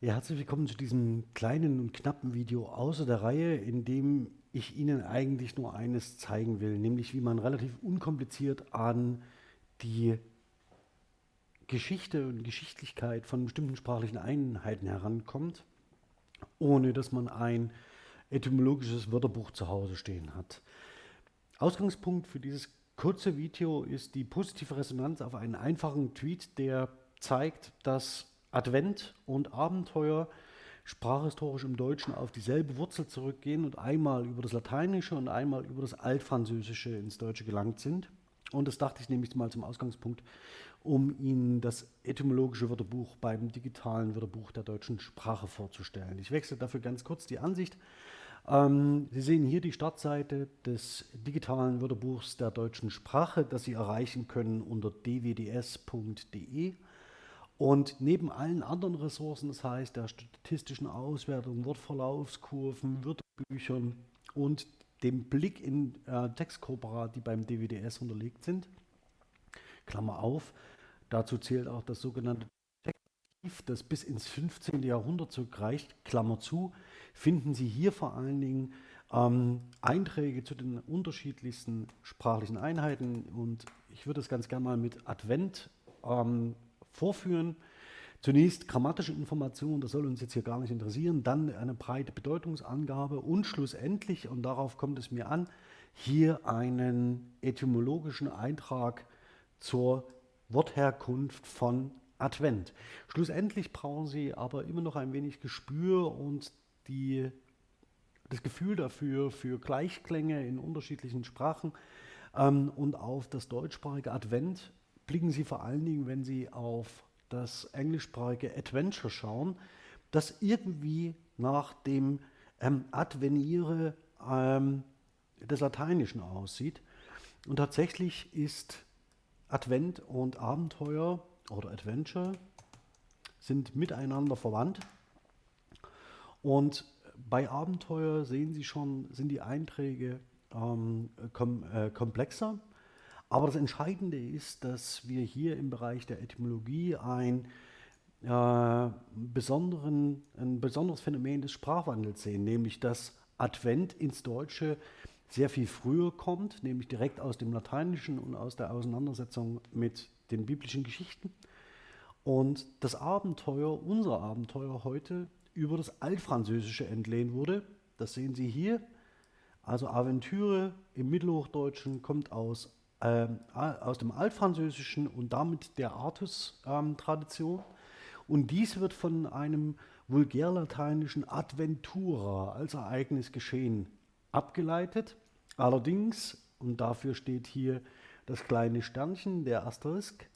Ja, herzlich willkommen zu diesem kleinen und knappen Video außer der Reihe, in dem ich Ihnen eigentlich nur eines zeigen will, nämlich wie man relativ unkompliziert an die Geschichte und Geschichtlichkeit von bestimmten sprachlichen Einheiten herankommt, ohne dass man ein etymologisches Wörterbuch zu Hause stehen hat. Ausgangspunkt für dieses kurze Video ist die positive Resonanz auf einen einfachen Tweet, der zeigt, dass Advent und Abenteuer sprachhistorisch im Deutschen auf dieselbe Wurzel zurückgehen und einmal über das Lateinische und einmal über das Altfranzösische ins Deutsche gelangt sind. Und das dachte ich nämlich mal zum Ausgangspunkt, um Ihnen das etymologische Wörterbuch beim digitalen Wörterbuch der deutschen Sprache vorzustellen. Ich wechsle dafür ganz kurz die Ansicht. Ähm, Sie sehen hier die Startseite des digitalen Wörterbuchs der deutschen Sprache, das Sie erreichen können unter dwds.de. Und neben allen anderen Ressourcen, das heißt der statistischen Auswertung, Wortverlaufskurven, Wörterbüchern und dem Blick in äh, Textkorpora, die beim DWDS unterlegt sind, Klammer auf, dazu zählt auch das sogenannte Textarchiv, das bis ins 15. Jahrhundert zurückreicht, Klammer zu, finden Sie hier vor allen Dingen ähm, Einträge zu den unterschiedlichsten sprachlichen Einheiten und ich würde das ganz gerne mal mit Advent ähm, vorführen. Zunächst grammatische Informationen, das soll uns jetzt hier gar nicht interessieren, dann eine breite Bedeutungsangabe und schlussendlich, und darauf kommt es mir an, hier einen etymologischen Eintrag zur Wortherkunft von Advent. Schlussendlich brauchen Sie aber immer noch ein wenig Gespür und die, das Gefühl dafür, für Gleichklänge in unterschiedlichen Sprachen ähm, und auf das deutschsprachige Advent blicken Sie vor allen Dingen, wenn Sie auf das englischsprachige Adventure schauen, das irgendwie nach dem ähm, Adveniere ähm, des Lateinischen aussieht. Und tatsächlich ist Advent und Abenteuer oder Adventure sind miteinander verwandt. Und bei Abenteuer sehen Sie schon, sind die Einträge ähm, kom äh, komplexer. Aber das Entscheidende ist, dass wir hier im Bereich der Etymologie ein, äh, besonderen, ein besonderes Phänomen des Sprachwandels sehen, nämlich dass Advent ins Deutsche sehr viel früher kommt, nämlich direkt aus dem Lateinischen und aus der Auseinandersetzung mit den biblischen Geschichten. Und das Abenteuer, unser Abenteuer heute, über das Altfranzösische entlehnt wurde. Das sehen Sie hier. Also Aventüre im Mittelhochdeutschen kommt aus aus dem Altfranzösischen und damit der Artus-Tradition. Ähm, und dies wird von einem vulgärlateinischen Adventura als Ereignis geschehen abgeleitet. Allerdings, und dafür steht hier das kleine Sternchen, der Asterisk,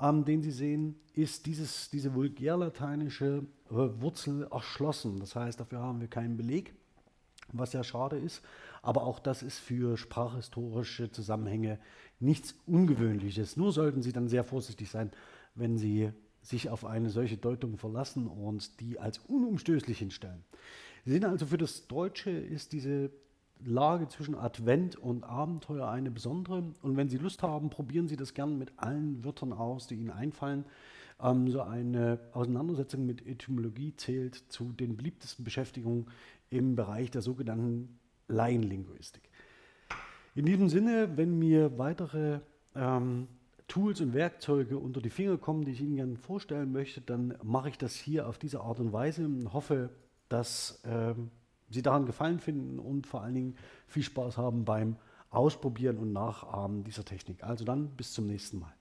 ähm, den Sie sehen, ist dieses, diese vulgärlateinische äh, Wurzel erschlossen. Das heißt, dafür haben wir keinen Beleg was ja schade ist. Aber auch das ist für sprachhistorische Zusammenhänge nichts Ungewöhnliches. Nur sollten Sie dann sehr vorsichtig sein, wenn Sie sich auf eine solche Deutung verlassen und die als unumstößlich hinstellen. Sie sehen also, für das Deutsche ist diese Lage zwischen Advent und Abenteuer eine besondere. Und wenn Sie Lust haben, probieren Sie das gerne mit allen Wörtern aus, die Ihnen einfallen. Ähm, so eine Auseinandersetzung mit Etymologie zählt zu den beliebtesten Beschäftigungen im Bereich der sogenannten Laienlinguistik. In diesem Sinne, wenn mir weitere ähm, Tools und Werkzeuge unter die Finger kommen, die ich Ihnen gerne vorstellen möchte, dann mache ich das hier auf diese Art und Weise und hoffe, dass ähm, Sie daran Gefallen finden und vor allen Dingen viel Spaß haben beim Ausprobieren und Nachahmen dieser Technik. Also dann bis zum nächsten Mal.